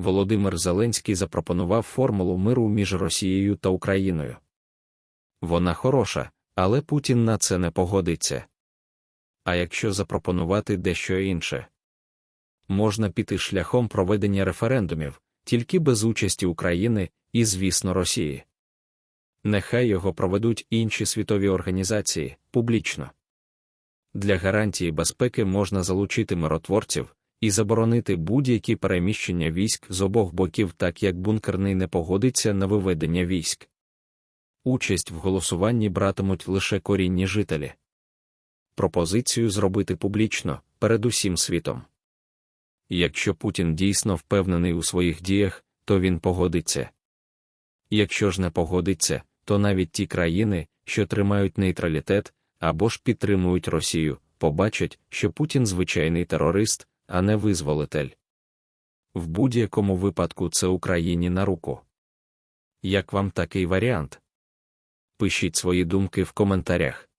Володимир Зеленський запропонував формулу миру між Росією та Україною. Вона хороша, але Путін на це не погодиться. А якщо запропонувати дещо інше, можна піти шляхом проведення референдумів, тільки без участі України і, звісно, Росії. Нехай його проведуть інші світові організації публічно. Для гарантії безпеки можна залучити миротворців і заборонити будь-які переміщення військ з обох боків, так як бункерний не погодиться на виведення військ. Участь в голосуванні братимуть лише корінні жителі. Пропозицію зробити публічно перед усім світом. Якщо Путін дійсно впевнений у своїх діях, то він погодиться. Якщо ж не погодиться, то навіть ті країни, що тримають нейтралітет або ж підтримують Росію, побачать, що Путін звичайний терорист, а не визволитель. В будь-якому випадку це Україні на руку. Як вам такий варіант? Пишіть свої думки в коментарях.